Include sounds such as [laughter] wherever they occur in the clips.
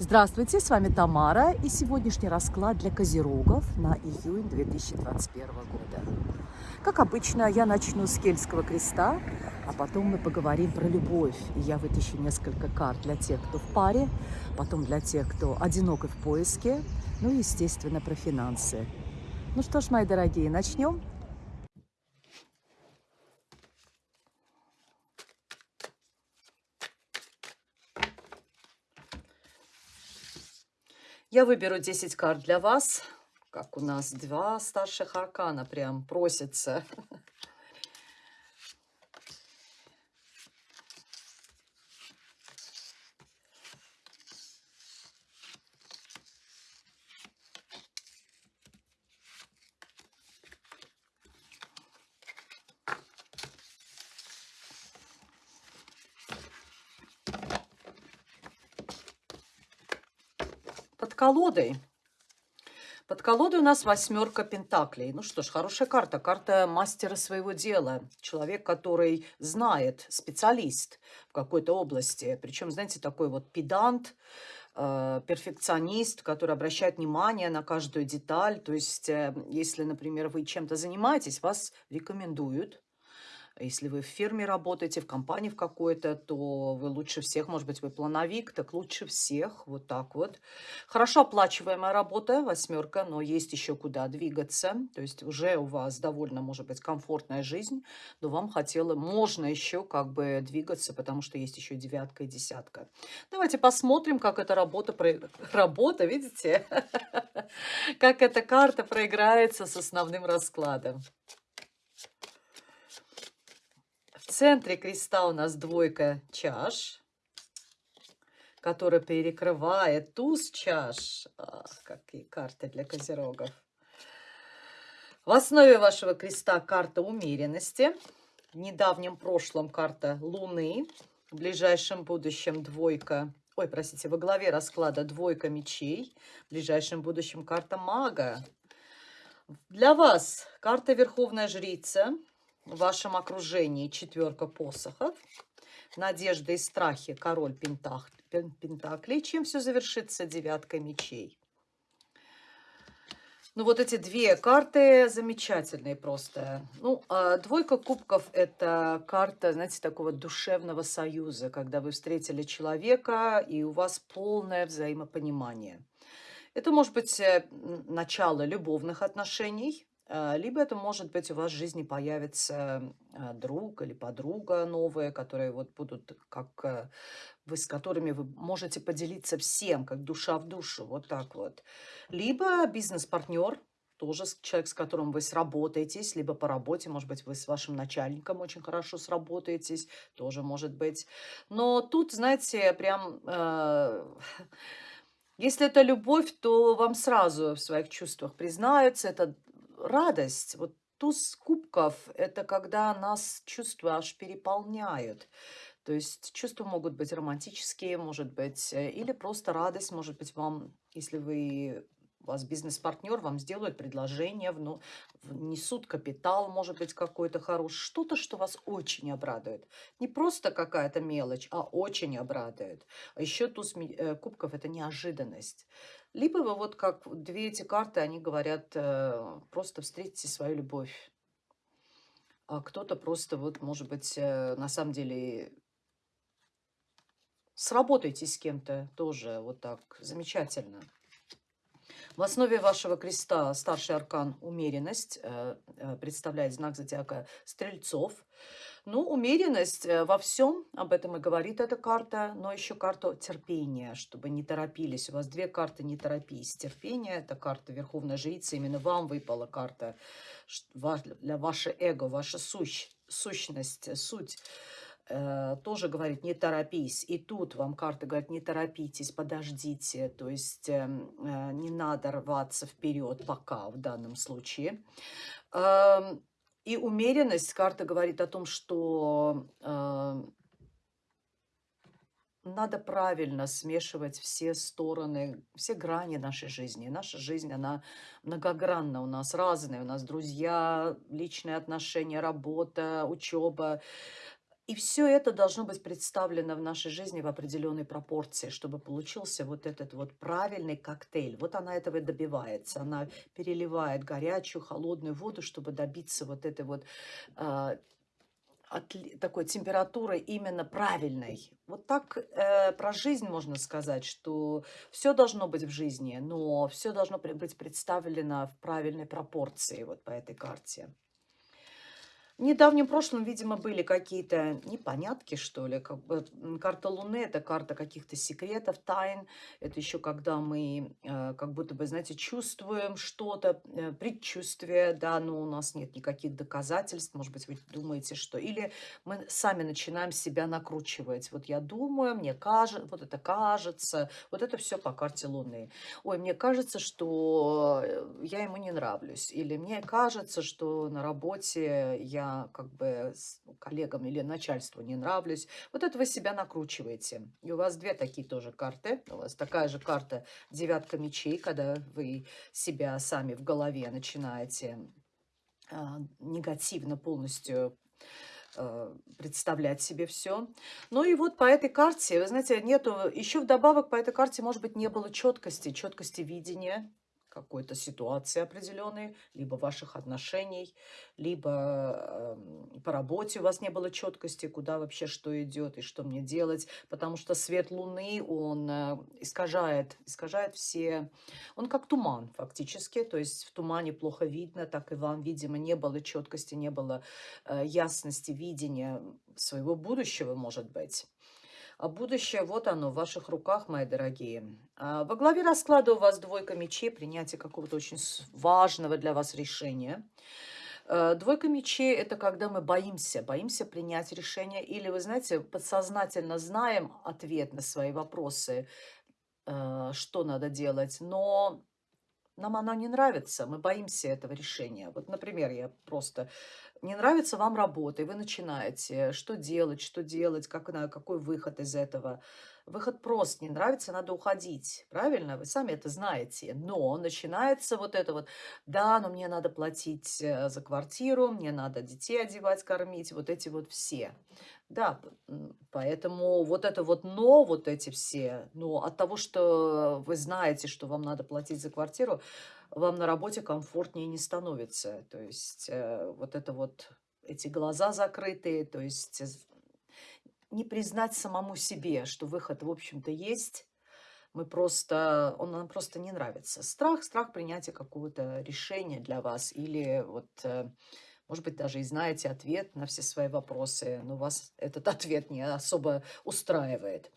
Здравствуйте, с вами Тамара и сегодняшний расклад для козерогов на июнь 2021 года. Как обычно, я начну с Кельтского креста, а потом мы поговорим про любовь. И я вытащу несколько карт для тех, кто в паре, потом для тех, кто одинок и в поиске, ну и, естественно, про финансы. Ну что ж, мои дорогие, начнем. Я выберу 10 карт для вас, как у нас два старших аркана прям просятся. [laughs] колодой. Под колодой у нас восьмерка пентаклей. Ну что ж, хорошая карта. Карта мастера своего дела. Человек, который знает, специалист в какой-то области. Причем, знаете, такой вот педант, э, перфекционист, который обращает внимание на каждую деталь. То есть, э, если, например, вы чем-то занимаетесь, вас рекомендуют если вы в фирме работаете, в компании в какой-то, то вы лучше всех, может быть, вы плановик, так лучше всех, вот так вот. Хорошо оплачиваемая работа, восьмерка, но есть еще куда двигаться. То есть уже у вас довольно, может быть, комфортная жизнь, но вам хотело, можно еще как бы двигаться, потому что есть еще девятка и десятка. Давайте посмотрим, как эта работа, [laughs] работа, видите, [laughs] как эта карта проиграется с основным раскладом. В центре креста у нас двойка чаш, которая перекрывает туз чаш. Ах, какие карты для козерогов. В основе вашего креста карта умеренности. В недавнем прошлом карта Луны. В ближайшем будущем двойка ой, простите, во главе расклада двойка мечей, в ближайшем будущем карта мага. Для вас карта Верховная Жрица, в вашем окружении четверка посохов, надежда и страхи, король пентак, пентаклей, чем все завершится девятка мечей. Ну, вот эти две карты замечательные просто. Ну, а двойка кубков – это карта, знаете, такого душевного союза, когда вы встретили человека, и у вас полное взаимопонимание. Это может быть э, начало любовных отношений, либо это может быть у вас в жизни появится а, друг или подруга новые, которые вот будут как э, вы с которыми вы можете поделиться всем, как душа в душу, вот так вот. Либо бизнес-партнер, тоже человек, с которым вы сработаетесь, либо по работе, может быть, вы с вашим начальником очень хорошо сработаетесь, тоже может быть. Но тут, знаете, прям... Э, [laughs] если это любовь, то вам сразу в своих чувствах признаются, это радость, вот туз кубков, это когда нас чувства аж переполняют. То есть чувства могут быть романтические, может быть, э, или просто радость, может быть, вам, если вы вас бизнес-партнер, вам сделают предложение, ну, несут капитал, может быть, какой-то хороший, что-то, что вас очень обрадует. Не просто какая-то мелочь, а очень обрадует. А еще туз э, кубков – это неожиданность. Либо вы вот как две эти карты, они говорят, э, просто встретите свою любовь. А кто-то просто вот, может быть, э, на самом деле сработайтесь с кем-то тоже вот так замечательно. В основе вашего креста старший аркан «Умеренность» э, представляет знак зодиака Стрельцов – ну, умеренность э, во всем, об этом и говорит эта карта, но еще карта терпения, чтобы не торопились. У вас две карты «Не торопись». Терпение – это карта Верховной Жрицы, именно вам выпала карта для ваше эго, ваша сущ, сущность, суть э, тоже говорит «не торопись». И тут вам карта говорит «не торопитесь, подождите». То есть э, э, не надо рваться вперед пока в данном случае. Э, и умеренность, карта говорит о том, что э, надо правильно смешивать все стороны, все грани нашей жизни. Наша жизнь, она многогранна у нас, разная. У нас друзья, личные отношения, работа, учеба. И все это должно быть представлено в нашей жизни в определенной пропорции, чтобы получился вот этот вот правильный коктейль. Вот она этого добивается. Она переливает горячую, холодную воду, чтобы добиться вот этой вот э, такой температуры именно правильной. Вот так э, про жизнь можно сказать, что все должно быть в жизни, но все должно быть представлено в правильной пропорции вот по этой карте. В недавнем прошлом, видимо, были какие-то непонятки, что ли. Как бы, карта Луны– это карта каких-то секретов, тайн. Это еще когда мы э, как будто бы, знаете, чувствуем что-то, э, предчувствие, да, но у нас нет никаких доказательств. Может быть, вы думаете, что... Или мы сами начинаем себя накручивать. Вот я думаю, мне кажется, вот это кажется. Вот это все по карте Луны. Ой, мне кажется, что э, я ему не нравлюсь. Или мне кажется, что на работе я как бы коллегам или начальству не нравлюсь. Вот это вы себя накручиваете. И у вас две такие тоже карты. У вас такая же карта девятка мечей, когда вы себя сами в голове начинаете а, негативно полностью а, представлять себе все. Ну и вот по этой карте, вы знаете, нету, еще вдобавок по этой карте, может быть, не было четкости, четкости видения, какой-то ситуации определенной, либо ваших отношений, либо э, по работе у вас не было четкости, куда вообще что идет и что мне делать, потому что свет Луны, он э, искажает, искажает все, он как туман фактически, то есть в тумане плохо видно, так и вам, видимо, не было четкости, не было э, ясности видения своего будущего, может быть. А будущее, вот оно, в ваших руках, мои дорогие. А во главе расклада у вас двойка мечей, принятие какого-то очень важного для вас решения. Э, двойка мечей – это когда мы боимся, боимся принять решение. Или, вы знаете, подсознательно знаем ответ на свои вопросы, что надо делать, но нам оно не нравится, мы боимся этого решения. Вот, например, я просто не нравится вам работа, и вы начинаете, что делать, что делать, как, какой выход из этого. Выход прост, не нравится, надо уходить, правильно? Вы сами это знаете. Но начинается вот это вот, да, но мне надо платить э, за квартиру, мне надо детей одевать, кормить, вот эти вот все. Да, поэтому вот это вот «но», вот эти все, но от того, что вы знаете, что вам надо платить за квартиру, вам на работе комфортнее не становится. То есть э, вот это вот, эти глаза закрытые, то есть не признать самому себе, что выход, в общем-то, есть, мы просто, он нам просто не нравится. Страх, страх принятия какого-то решения для вас или вот э, может быть, даже и знаете ответ на все свои вопросы, но вас этот ответ не особо устраивает.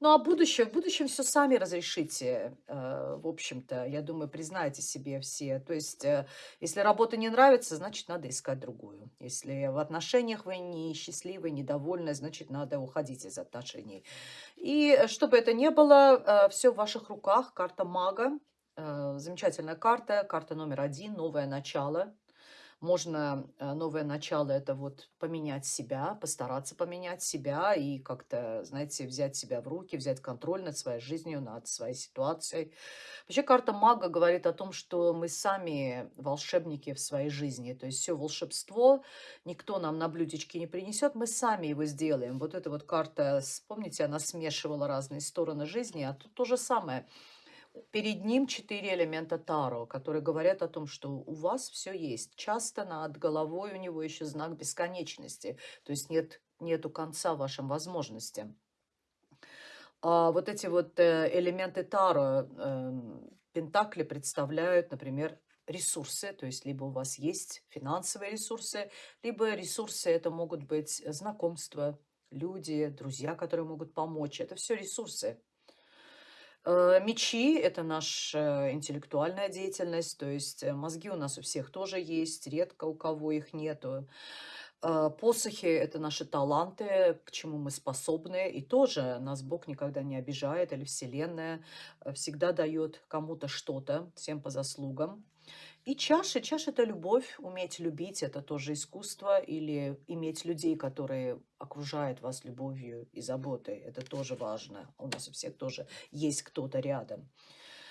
Ну, а будущее, в будущем все сами разрешите, э, в общем-то, я думаю, признаете себе все. То есть, э, если работа не нравится, значит, надо искать другую. Если в отношениях вы не счастливы, недовольны, значит, надо уходить из отношений. И чтобы это не было, э, все в ваших руках, карта мага, замечательная карта, карта номер один, новое начало – можно э, новое начало, это вот поменять себя, постараться поменять себя и как-то, знаете, взять себя в руки, взять контроль над своей жизнью, над своей ситуацией. Вообще карта мага говорит о том, что мы сами волшебники в своей жизни. То есть все волшебство никто нам на блюдечке не принесет, мы сами его сделаем. Вот эта вот карта, помните, она смешивала разные стороны жизни, а тут то же самое – перед ним четыре элемента Таро, которые говорят о том, что у вас все есть. Часто над головой у него еще знак бесконечности, то есть нет нету конца вашим возможностям. А вот эти вот э, элементы Таро, эм, Пентакли представляют, например, ресурсы, то есть либо у вас есть финансовые ресурсы, либо ресурсы это могут быть знакомства, люди, друзья, которые могут помочь. Это все ресурсы. Э, мечи– это наша интеллектуальная деятельность, то есть э, мозги у нас у всех тоже есть, редко у кого их нету. Э, посохи– это наши таланты, к чему мы способны, и тоже нас Бог никогда не обижает, или Вселенная всегда дает кому-то что-то, всем по заслугам. И чаша. Чаша– это любовь, уметь любить– это тоже искусство. Или иметь людей, которые окружают вас любовью и заботой. Это тоже важно. У нас у всех тоже есть кто-то рядом.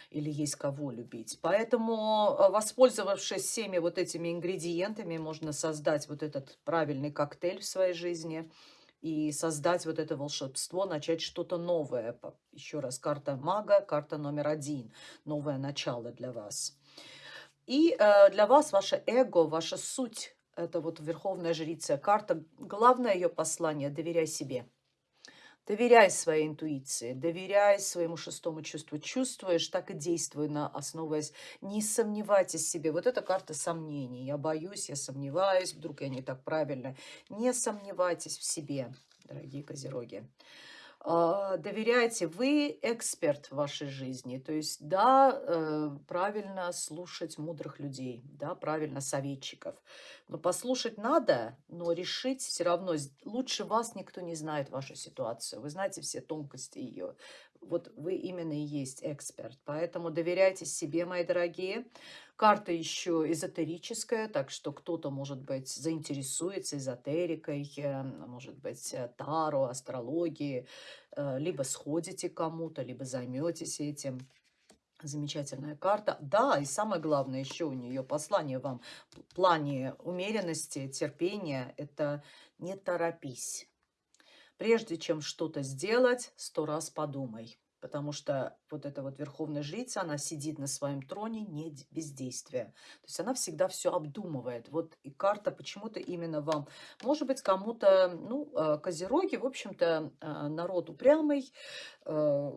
Или есть кого любить. Поэтому, э, воспользовавшись всеми вот этими ингредиентами, можно создать вот этот правильный коктейль в своей жизни. и создать вот это волшебство, начать что-то новое. Еще раз, карта мага, карта номер один, новое начало для вас. И э, для вас ваше эго, ваша суть, это вот верховная жрица, карта, главное ее послание – доверяй себе. Доверяй своей интуиции, доверяй своему шестому чувству. Чувствуешь, так и действуй, на, основываясь. Не сомневайтесь в себе. Вот эта карта сомнений. Я боюсь, я сомневаюсь, вдруг я не так правильно. Не сомневайтесь в себе, дорогие козероги. А, доверяйте, вы эксперт в вашей жизни. То есть, да, э, правильно слушать мудрых людей, да, правильно советчиков. Но послушать надо, но решить все равно. Лучше вас никто не знает вашу ситуацию. Вы знаете все тонкости ее. Вот вы именно и есть эксперт. Поэтому доверяйте себе, мои дорогие. Карта еще эзотерическая, так что кто-то, может быть, заинтересуется эзотерикой, э, может быть, э, таро, астрологией, э, либо сходите кому-то, либо займетесь этим. Замечательная карта. Да, и самое главное еще у нее послание вам в плане умеренности, терпения, это не торопись. Прежде чем что-то сделать, сто раз подумай. Потому что вот эта вот верховная жрица, она сидит на своем троне не бездействия. То есть она всегда все обдумывает. Вот и карта почему-то именно вам. Может быть, кому-то, ну, э, козероги, в общем-то, э, народ упрямый, э,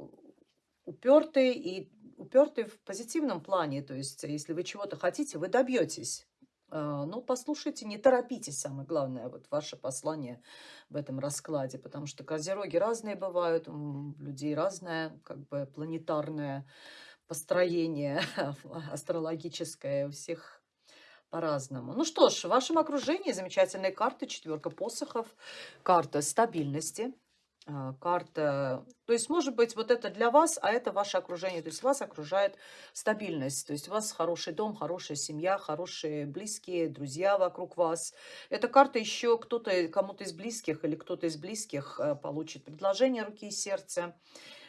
упертый и упертый в позитивном плане. То есть если вы чего-то хотите, вы добьетесь. А, ну, послушайте, не торопитесь, самое главное, вот ваше послание в этом раскладе, потому что козероги разные бывают, у людей разное, как бы, планетарное построение [laughs] астрологическое, у всех по-разному. Ну что ж, в вашем окружении замечательные карты, четверка посохов, карта стабильности, карта. То есть, может быть, вот это для вас, а это ваше окружение. То есть, вас окружает стабильность. То есть, у вас хороший дом, хорошая семья, хорошие близкие, друзья вокруг вас. Эта карта еще кто-то, кому-то из близких или кто-то из близких э, получит предложение руки и сердца.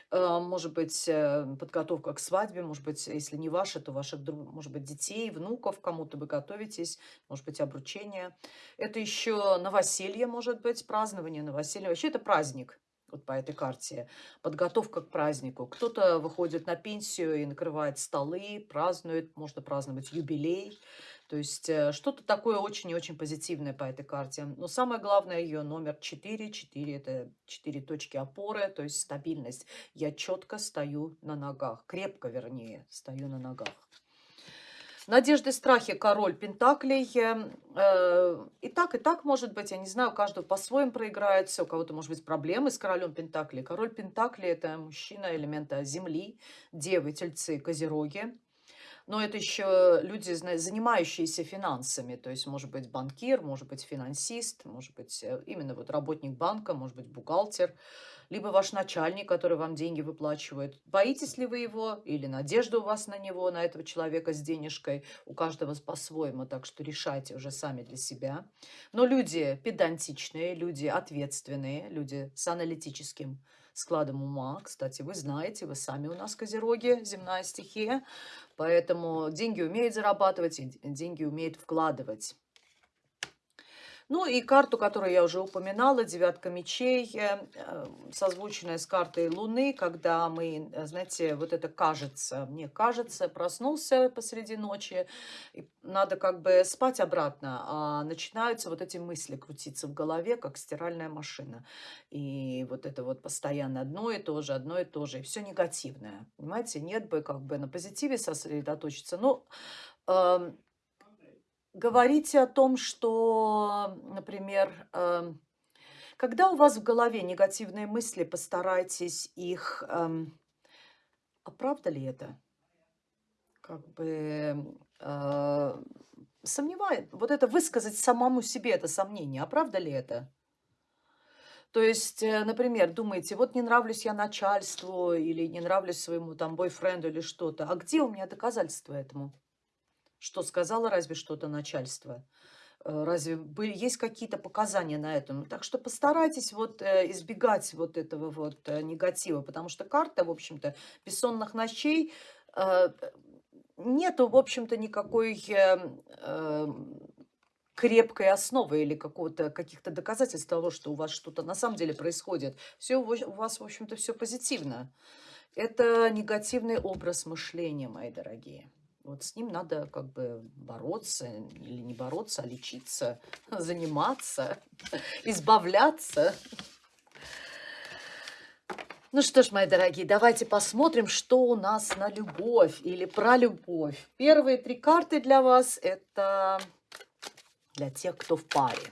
Э, может быть, э, подготовка к свадьбе, может быть, если не ваша, то ваших, может быть, детей, внуков, кому-то вы готовитесь, может быть, обручение. Это еще новоселье, может быть, празднование новоселья. Вообще это праздник вот по этой карте, подготовка к празднику. Кто-то выходит на пенсию и накрывает столы, празднует, можно праздновать юбилей. То есть э, что-то такое очень и очень позитивное по этой карте. Но самое главное ее номер 4. 4 это 4 точки опоры, то есть стабильность. Я четко стою на ногах, крепко вернее, стою на ногах. Надежды, страхи, король Пентаклей. Э, и так, и так может быть, я не знаю, у каждого по-своему проиграется, у кого-то может быть проблемы с королем Пентаклей. Король Пентаклей – это мужчина элемента земли, девы, тельцы, козероги. Но это еще люди, занимающиеся финансами, то есть может быть банкир, может быть финансист, может быть э, именно вот работник банка, может быть бухгалтер, либо ваш начальник, который вам деньги выплачивает. Боитесь ли вы его или надежда у вас на него, на этого человека с денежкой? У каждого по-своему, так что решайте уже сами для себя. Но люди педантичные, люди ответственные, люди с аналитическим складом ума. Кстати, вы знаете, вы сами у нас козероги, земная стихия. Поэтому деньги умеют зарабатывать, деньги умеют вкладывать. Ну и карту, которую я уже упоминала, девятка мечей, э, э, созвученная с картой Луны, когда мы, э, знаете, вот это кажется, мне кажется, проснулся посреди ночи, надо как бы спать обратно, а начинаются вот эти мысли крутиться в голове, как стиральная машина. И вот это вот постоянно одно и то же, одно и то же, и все негативное. Понимаете, нет бы как бы на позитиве сосредоточиться. Ну, говорите о том, что, например, эм, когда у вас в голове негативные мысли, постарайтесь их... Эм, а правда ли это? Как бы э, сомневает. Вот это высказать самому себе это сомнение. А правда ли это? То есть, э, например, думаете, вот не нравлюсь я начальству или не нравлюсь своему там бойфренду или что-то. А где у меня доказательства этому? Что сказала разве что-то начальство? Э, разве были, есть какие-то показания на этом? Так что постарайтесь вот э, избегать вот этого вот э, негатива, потому что карта, в общем-то, бессонных ночей, нету, в общем-то, никакой крепкой основы или какого-то каких-то доказательств того, что у вас что-то на самом деле происходит. Все у вас, в общем-то, все позитивно. Это негативный образ мышления, мои дорогие. Вот с ним надо как бы бороться, или не бороться, а лечиться, [laughs] заниматься, [laughs] избавляться. Ну что ж, мои дорогие, давайте посмотрим, что у нас на любовь или про любовь. Первые три карты для вас – это для тех, кто в паре.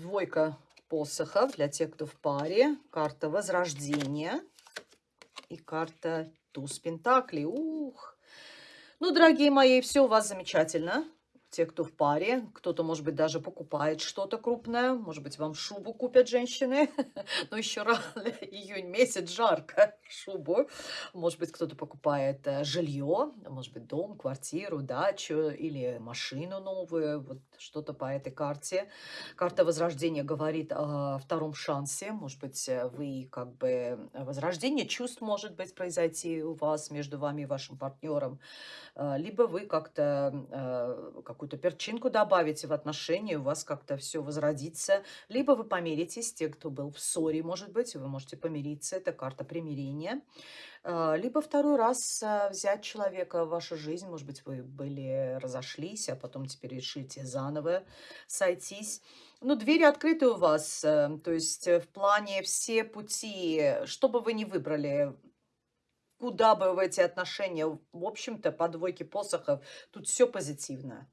Двойка посохов для тех, кто в паре. Карта возрождения. И карта туз пентаклей. Ух! Ну, дорогие мои, все у вас замечательно те, кто в паре, кто-то, может быть, даже покупает что-то крупное, может быть, вам шубу купят женщины, [laughs] но еще рано, июнь месяц, жарко, шубу, может быть, кто-то покупает э, жилье, может быть, дом, квартиру, дачу или машину новую, вот что-то по этой карте. Карта Возрождения говорит о втором шансе, может быть, э, вы как бы возрождение чувств может быть произойти у вас между вами и вашим партнером, э, либо вы как-то как какую-то перчинку добавите в отношения, у вас как-то все возродится. Либо вы помиритесь, те, кто был в ссоре, может быть, вы можете помириться, это карта примирения. А, либо второй раз а, взять человека в вашу жизнь, может быть, вы были разошлись, а потом теперь решите заново сойтись. Ну, двери открыты у вас, э, то есть э, в плане все пути, что бы вы ни выбрали, куда бы в эти отношения, в общем-то, по двойке посохов, тут все позитивно.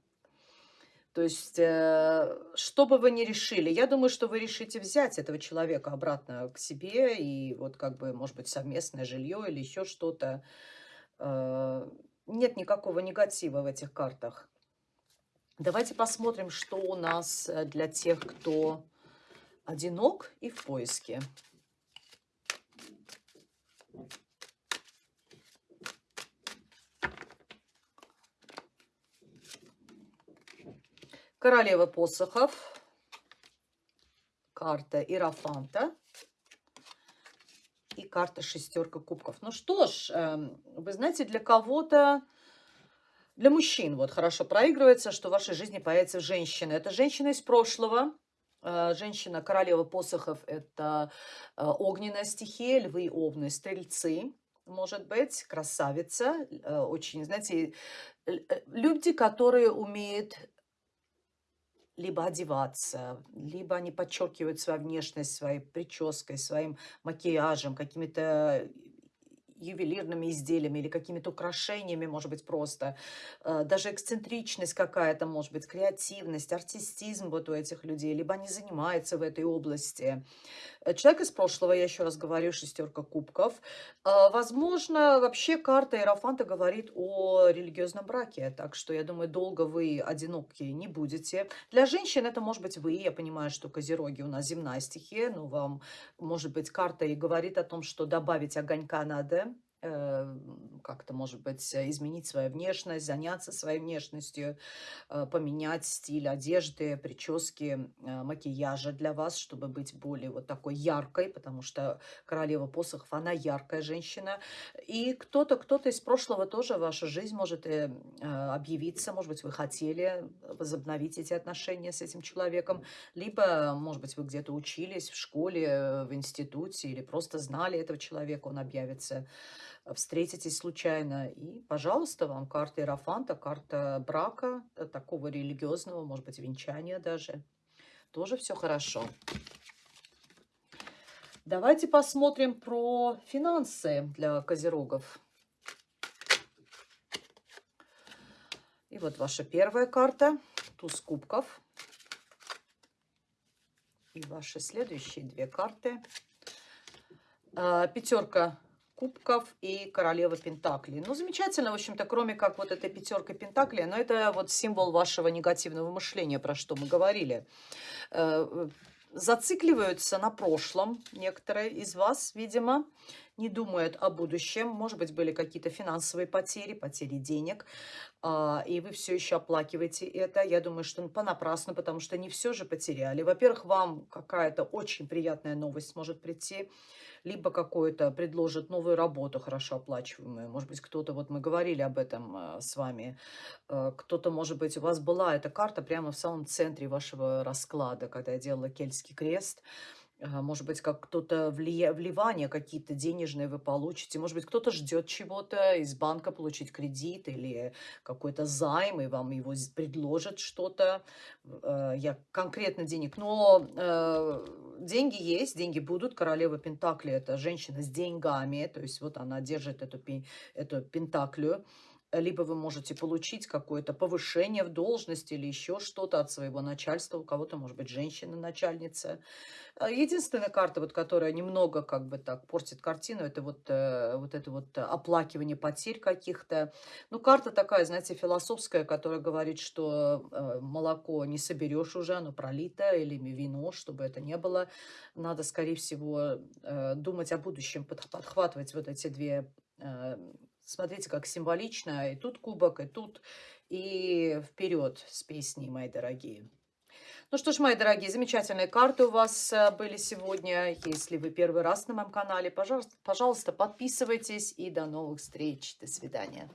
То есть, э, что бы вы ни решили, я думаю, что вы решите взять этого человека обратно к себе, и вот как бы, может быть, совместное жилье или еще что-то. Э, нет никакого негатива в этих картах. Давайте посмотрим, что у нас э, для тех, кто одинок и в поиске. Королева посохов. Карта Иерофанта. И карта шестерка кубков. Ну что ж, эм, вы знаете, для кого-то, для мужчин вот хорошо проигрывается, что в вашей жизни появится женщина. Это женщина из прошлого, э, Женщина, королева посохов, это э, огненная стихия, львы, овны, стрельцы, может быть, красавица. Э, очень, знаете, люди, которые умеют либо одеваться, либо они подчеркивают свою внешность своей прической, своим макияжем, какими-то ювелирными изделиями или какими-то украшениями, может быть, просто. Э, даже эксцентричность какая-то, может быть, креативность, артистизм вот у этих людей, либо они занимаются в этой области. Э, человек из прошлого, я еще раз говорю, шестерка кубков. Э, возможно, вообще карта Иерофанта говорит о религиозном браке, так что, я думаю, долго вы одиноки не будете. Для женщин это может быть вы, я понимаю, что козероги у нас земная стихия, но вам, может быть, карта и говорит о том, что добавить огонька надо, как-то, может быть, изменить свою внешность, заняться своей внешностью, э, поменять стиль одежды, прически, э, макияжа для вас, чтобы быть более вот такой яркой, потому что королева посохов, она яркая женщина. И кто-то, кто-то из прошлого тоже в вашу жизнь может объявиться, может быть, вы хотели возобновить эти отношения с этим человеком, либо, может быть, вы где-то учились в школе, в институте, или просто знали этого человека, он объявится встретитесь случайно. И, пожалуйста, вам карта Иерофанта, карта брака, э, такого религиозного, может быть, венчания даже. Тоже все хорошо. Давайте посмотрим про финансы для козерогов. И вот ваша первая карта, туз кубков. И ваши следующие две карты. А, пятерка кубков и королева пентаклей. Ну, замечательно, в общем-то, кроме как вот этой пятеркой пентаклей, но это вот символ вашего негативного мышления, про что мы говорили. Э, зацикливаются на прошлом некоторые из вас, видимо, не думает о будущем. Может быть, были какие-то финансовые потери, потери денег, а, и вы все еще оплакиваете это. Я думаю, что понапрасну, потому что не все же потеряли. Во-первых, вам какая-то очень приятная новость может прийти либо какое-то предложит новую работу, хорошо оплачиваемую. Может быть, кто-то, вот мы говорили об этом э, с вами, э, кто-то, может быть, у вас была эта карта прямо в самом центре вашего расклада, когда я делала Кельтский крест. А, может быть, как кто-то влия... вливания какие-то денежные вы получите. Может быть, кто-то ждет чего-то из банка получить кредит или какой-то займ, и вам его предложат что-то. Э, я конкретно денег. Но э, деньги есть, деньги будут. Королева Пентакли– это женщина с деньгами. То есть вот она держит эту, эту Пентаклю либо вы можете получить какое-то повышение в должности или еще что-то от своего начальства. У кого-то, может быть, женщина-начальница. А, единственная карта, вот, которая немного как бы так портит картину, это вот, э, вот это вот оплакивание потерь каких-то. Ну, карта такая, знаете, философская, которая говорит, что э, молоко не соберешь уже, оно пролито, или вино, чтобы это не было. Надо, скорее всего, э, думать о будущем, подхватывать вот эти две Смотрите, как символично. И тут кубок, и тут. И вперед с песней, мои дорогие. Ну что ж, мои дорогие, замечательные карты у вас э, были сегодня. Если вы первый раз на моем канале, пожалуйста, пожалуйста подписывайтесь. И до новых встреч. До свидания.